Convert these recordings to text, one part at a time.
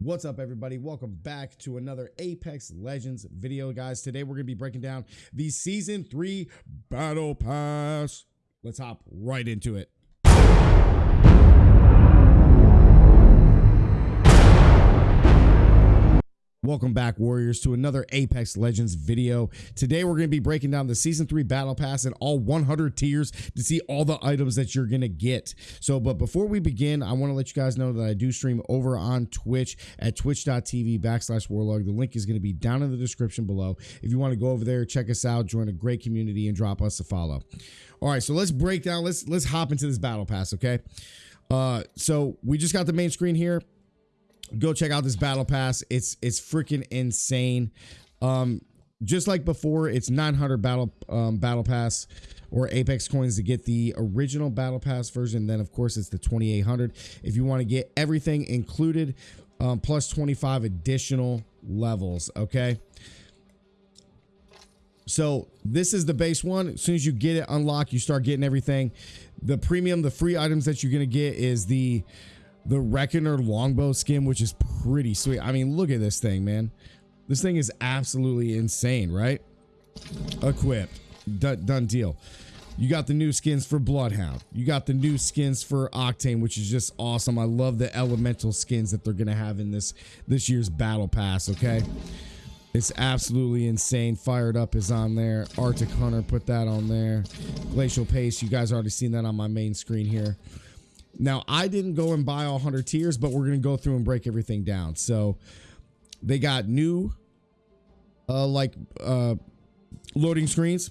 What's up, everybody? Welcome back to another Apex Legends video, guys. Today we're going to be breaking down the Season 3 Battle Pass. Let's hop right into it. Welcome back, Warriors, to another Apex Legends video. Today, we're going to be breaking down the Season 3 Battle Pass and all 100 tiers to see all the items that you're going to get. So, but before we begin, I want to let you guys know that I do stream over on Twitch at twitch.tv backslash warlog. The link is going to be down in the description below. If you want to go over there, check us out, join a great community, and drop us a follow. All right, so let's break down, let's, let's hop into this Battle Pass, okay? Uh, so we just got the main screen here go check out this battle pass. It's it's freaking insane. Um just like before it's 900 battle um battle pass or apex coins to get the original battle pass version. Then of course it's the 2800 if you want to get everything included um, plus 25 additional levels okay? So this is the base one. As soon as you get it unlocked you start getting everything. The premium the free items that you're gonna get is the the Reckoner longbow skin, which is pretty sweet. I mean, look at this thing, man. This thing is absolutely insane, right? Equipped. Done, done deal. You got the new skins for Bloodhound. You got the new skins for Octane, which is just awesome. I love the elemental skins that they're gonna have in this this year's battle pass. Okay, it's absolutely insane. Fired up is on there. Arctic Hunter put that on there. Glacial Pace. You guys already seen that on my main screen here. Now, I didn't go and buy all 100 tiers, but we're going to go through and break everything down. So, they got new, uh, like, uh, loading screens.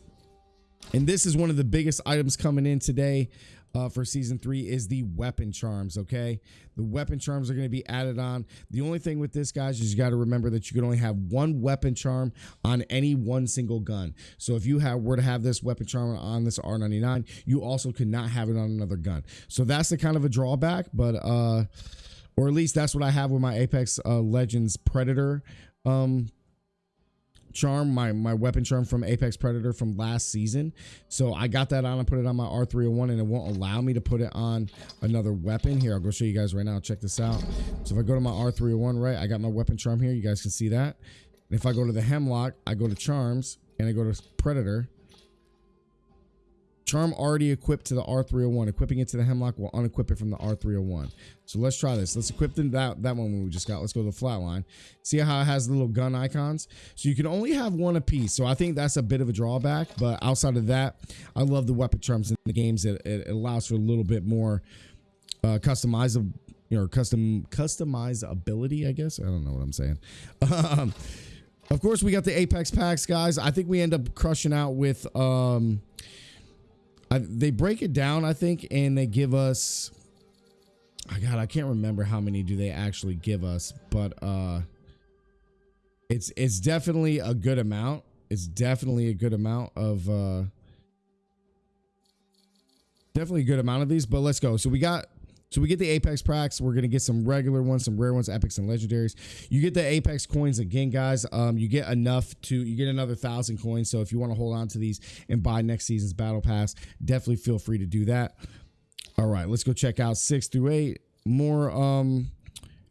And this is one of the biggest items coming in today uh, for season three is the weapon charms. Okay, the weapon charms are going to be added on. The only thing with this, guys, is you got to remember that you can only have one weapon charm on any one single gun. So if you have were to have this weapon charm on this R99, you also could not have it on another gun. So that's the kind of a drawback, but uh, or at least that's what I have with my Apex uh, Legends Predator um charm, my my weapon charm from Apex Predator from last season. So I got that on and put it on my R301 and it won't allow me to put it on another weapon. Here, I'll go show you guys right now. Check this out. So if I go to my R301, right, I got my weapon charm here. You guys can see that. And if I go to the Hemlock, I go to Charms and I go to Predator Charm already equipped to the R301. Equipping it to the Hemlock will unequip it from the R301. So let's try this. Let's equip them that, that one we just got. Let's go to the flatline. See how it has the little gun icons? So you can only have one apiece. So I think that's a bit of a drawback. But outside of that, I love the weapon charms in the games. It, it allows for a little bit more uh, customizable, you know, custom customizability, I guess. I don't know what I'm saying. Um, of course, we got the Apex packs, guys. I think we end up crushing out with... Um, I, they break it down, I think, and they give us. Oh God, I can't remember how many do they actually give us, but uh, it's it's definitely a good amount. It's definitely a good amount of uh, definitely a good amount of these. But let's go. So we got so we get the Apex packs. We're gonna get some regular ones, some rare ones, epics and legendaries. You get the Apex coins again, guys. Um, you get enough to you get another thousand coins. So if you want to hold on to these and buy next season's battle pass, definitely feel free to do that. All right, let's go check out six through eight. More um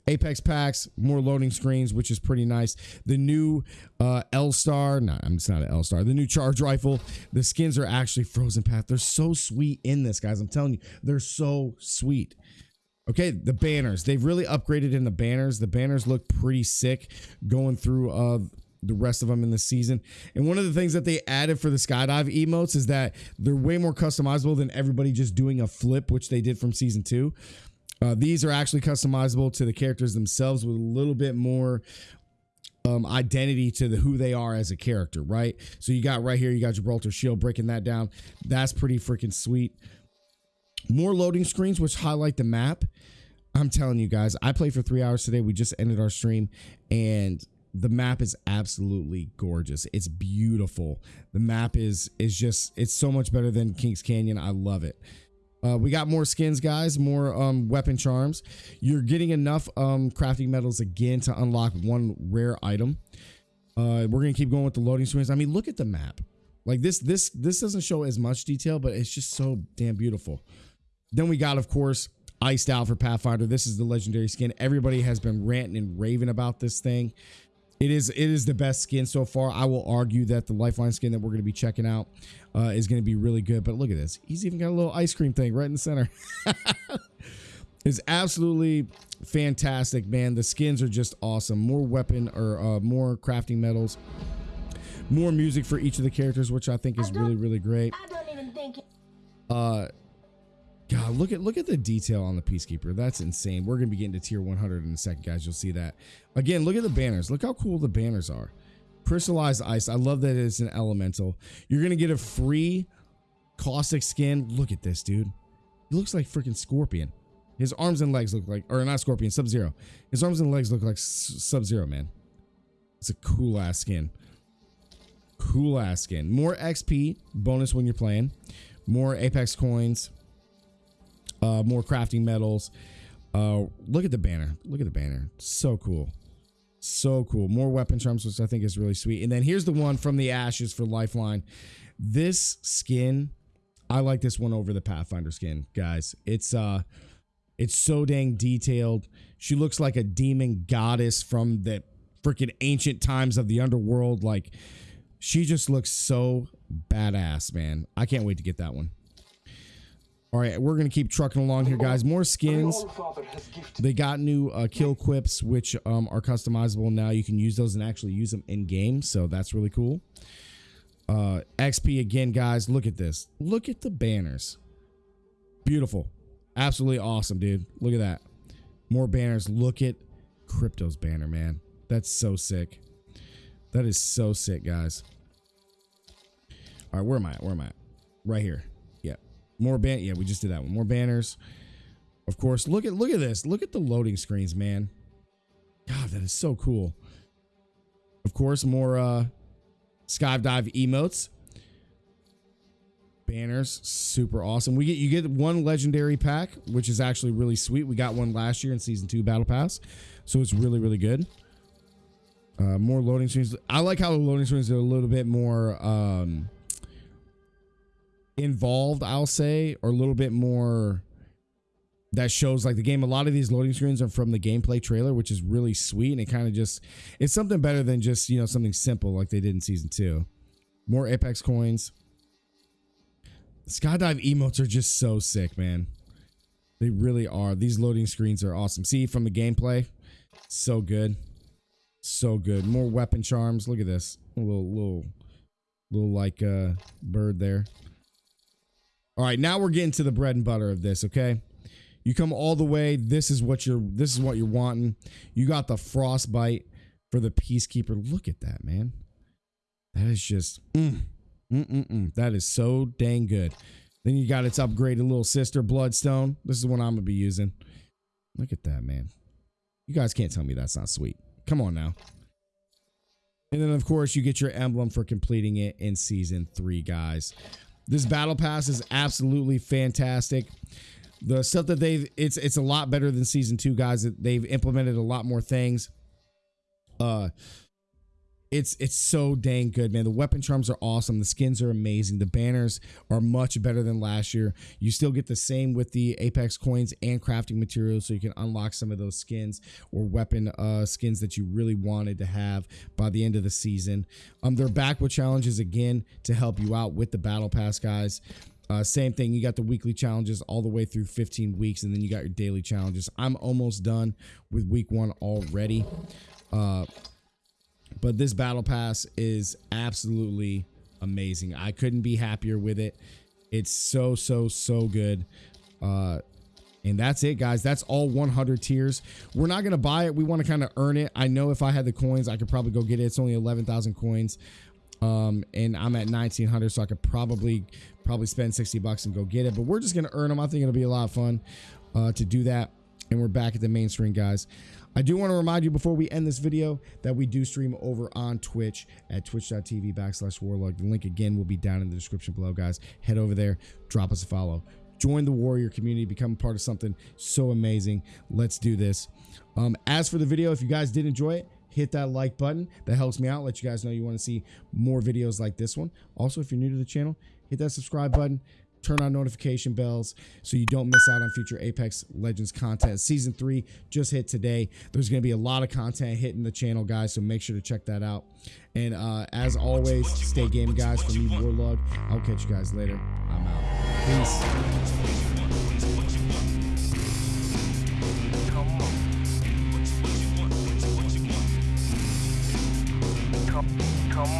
Apex packs, more loading screens, which is pretty nice. The new uh, L Star, no, I'm it's not an L Star. The new Charge Rifle. The skins are actually Frozen Path. They're so sweet in this, guys. I'm telling you, they're so sweet. Okay, the banners. They've really upgraded in the banners. The banners look pretty sick going through uh the rest of them in the season. And one of the things that they added for the skydive emotes is that they're way more customizable than everybody just doing a flip, which they did from season two. Uh, these are actually customizable to the characters themselves with a little bit more um, identity to the who they are as a character, right? So you got right here, you got Gibraltar Shield breaking that down. That's pretty freaking sweet. More loading screens, which highlight the map. I'm telling you guys, I played for three hours today. We just ended our stream, and the map is absolutely gorgeous. It's beautiful. The map is is just it's so much better than Kings Canyon. I love it. Uh, we got more skins, guys, more um, weapon charms. You're getting enough um, crafting metals again to unlock one rare item. Uh, we're gonna keep going with the loading screens. I mean, look at the map. Like this, this, this doesn't show as much detail, but it's just so damn beautiful. Then we got, of course, iced out for Pathfinder. This is the legendary skin. Everybody has been ranting and raving about this thing. It is it is the best skin so far. I will argue that the Lifeline skin that we're going to be checking out uh, is going to be really good. But look at this. He's even got a little ice cream thing right in the center. it's absolutely fantastic, man. The skins are just awesome. More weapon or uh, more crafting metals. More music for each of the characters, which I think is really, really great. I don't even think. Uh, God, look at look at the detail on the Peacekeeper. That's insane. We're gonna be getting to tier 100 in a second, guys. You'll see that. Again, look at the banners. Look how cool the banners are. Crystallized ice. I love that it's an elemental. You're gonna get a free caustic skin. Look at this, dude. He looks like freaking Scorpion. His arms and legs look like, or not Scorpion, Sub Zero. His arms and legs look like Sub Zero, man. It's a cool ass skin. Cool ass skin. More XP bonus when you're playing. More Apex coins uh, more crafting metals. Uh, look at the banner. Look at the banner. So cool. So cool. More weapon charms, which I think is really sweet. And then here's the one from the ashes for Lifeline. This skin, I like this one over the Pathfinder skin, guys. It's uh it's so dang detailed. She looks like a demon goddess from the freaking ancient times of the underworld. Like she just looks so badass, man. I can't wait to get that one. All right, we're gonna keep trucking along here, guys. More skins. They got new uh, kill quips, which um, are customizable now. You can use those and actually use them in game, so that's really cool. Uh, XP again, guys. Look at this. Look at the banners. Beautiful, absolutely awesome, dude. Look at that. More banners. Look at Crypto's banner, man. That's so sick. That is so sick, guys. All right, where am I at? Where am I at? Right here. More ban. Yeah, we just did that one. More banners. Of course, look at look at this. Look at the loading screens, man. God, that is so cool. Of course, more uh skydive emotes. Banners, super awesome. We get you get one legendary pack, which is actually really sweet. We got one last year in season two battle pass, so it's really really good. Uh, more loading screens. I like how the loading screens are a little bit more um, involved, I'll say, or a little bit more that shows like the game. A lot of these loading screens are from the gameplay trailer, which is really sweet. And it kind of just, it's something better than just, you know, something simple like they did in season two. More Apex coins. Skydive emotes are just so sick, man. They really are. These loading screens are awesome. See from the gameplay, so good, so good. More weapon charms. Look at this, a little, little, little like uh bird there. All right, now we're getting to the bread and butter of this, okay? You come all the way. This is what you're this is what you're wanting. You got the frostbite for the peacekeeper. Look at that, man. That is just mm, mm, mm, mm. that is so dang good. Then you got its upgraded little sister, Bloodstone. This is the one I'm gonna be using. Look at that, man. You guys can't tell me that's not sweet. Come on now. And then, of course, you get your emblem for completing it in season three, guys. This battle pass is absolutely fantastic. The stuff that they've it's it's a lot better than season two, guys. They've implemented a lot more things. Uh it's it's so dang good, man. The weapon charms are awesome. The skins are amazing. The banners are much better than last year. You still get the same with the Apex coins and crafting materials, so you can unlock some of those skins or weapon uh, skins that you really wanted to have by the end of the season. Um, they're back with challenges again to help you out with the battle pass, guys. Uh, same thing. You got the weekly challenges all the way through 15 weeks, and then you got your daily challenges. I'm almost done with week one already. Uh, but this battle pass is absolutely amazing. I couldn't be happier with it. It's so, so, so good. Uh, and that's it, guys. That's all 100 tiers. We're not going to buy it. We want to kind of earn it. I know if I had the coins, I could probably go get it. It's only 11,000 coins. Um, and I'm at 1900, so I could probably probably spend 60 bucks and go get it. But we're just going to earn them. I think it'll be a lot of fun uh, to do that. And we're back at the main guys. I do want to remind you before we end this video that we do stream over on Twitch at twitch.tv backslash warlog. The link again will be down in the description below, guys. Head over there, drop us a follow. Join the warrior community, become part of something so amazing. Let's do this. Um, as for the video, if you guys did enjoy it, hit that like button. That helps me out. Let you guys know you want to see more videos like this one. Also, if you're new to the channel, hit that subscribe button turn on notification bells so you don't miss out on future Apex Legends content. Season three just hit today. There's going to be a lot of content hitting the channel, guys, so make sure to check that out. And uh, as always, stay game, guys. For me, Warlug. I'll catch you guys later. I'm out. Peace.